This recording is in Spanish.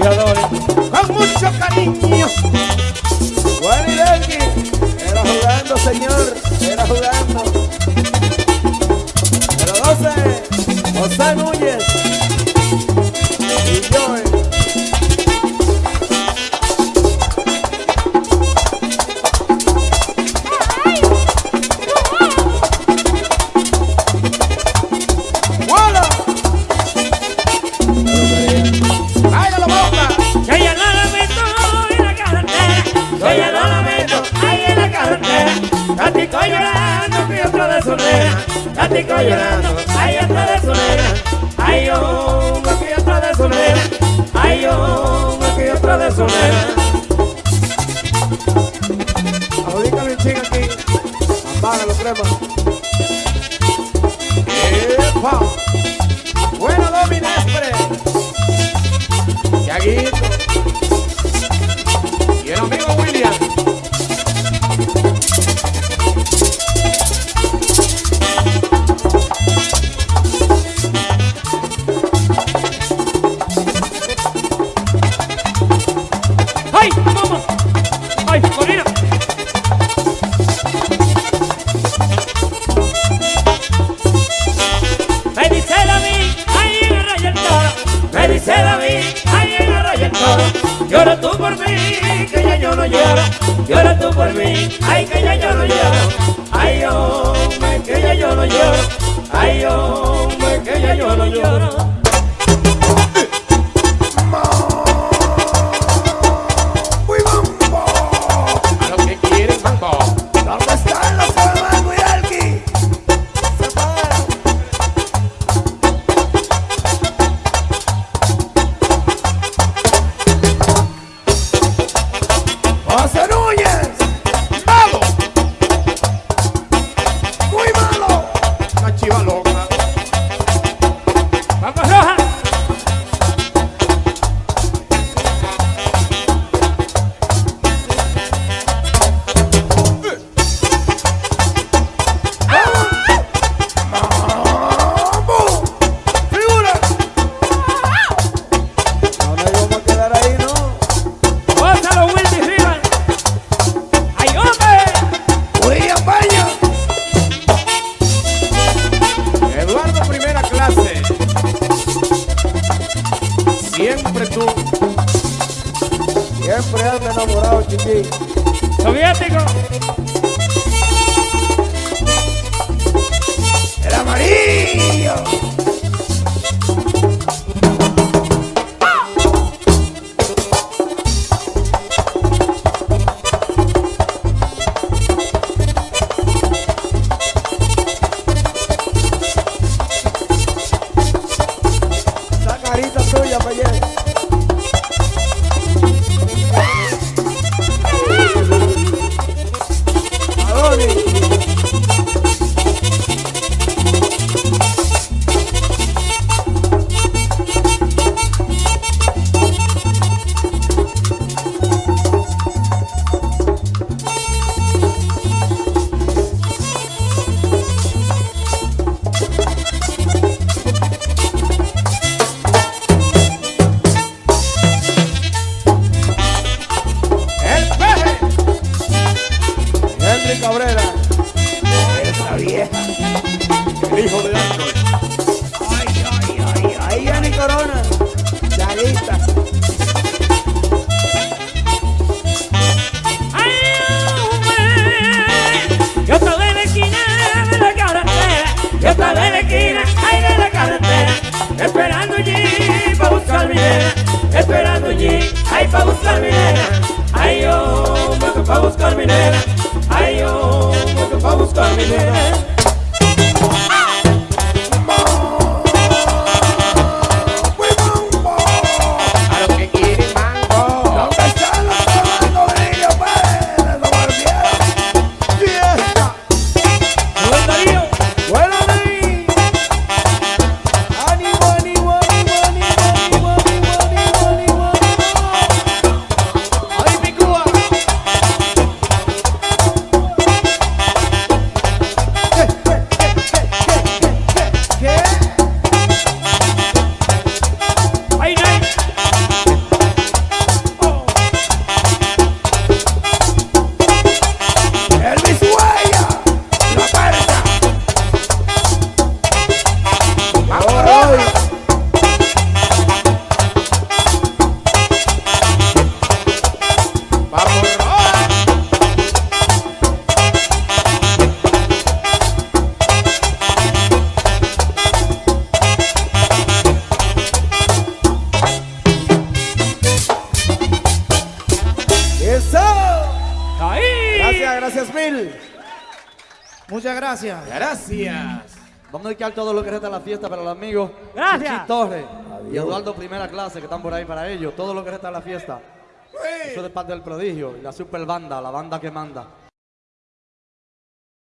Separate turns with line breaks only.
con mucho cariño.
rico llorando, ay otra de su nena, ay oh, me fui otra de su nena, ay oh, me fui otra de su nena.
Ahorita lo chinga aquí,
apaga los cremas. ¡Epa! Ahí en. Llora tú por mí, que ya yo no lloro. Llora tú por mí, ay, que ya yo no lloro. Ay, hombre, que ya yo no lloro. Ay, hombre,
Siempre
anda enamorado, chiqui.
¡Soviético!
Corona. Chaguita.
¡Ay, hombre! Yo estaba en la esquina de la carretera. Yo estaba en la esquina, ay, de la carretera. Esperando allí para buscar mi nena. Esperando allí, ay, para buscar mi nena. Ay, hombre, que para buscar mi nena. Ay, hombre, que para buscar mi nena.
Gracias, gracias mil. Muchas gracias.
Gracias.
Vamos a dedicar todo lo que resta de la fiesta para los amigos.
Gracias.
Chichi Torres y Eduardo Primera Clase que están por ahí para ellos. Todo lo que resta de la fiesta. Eso es de parte del prodigio y la super banda, la banda que manda.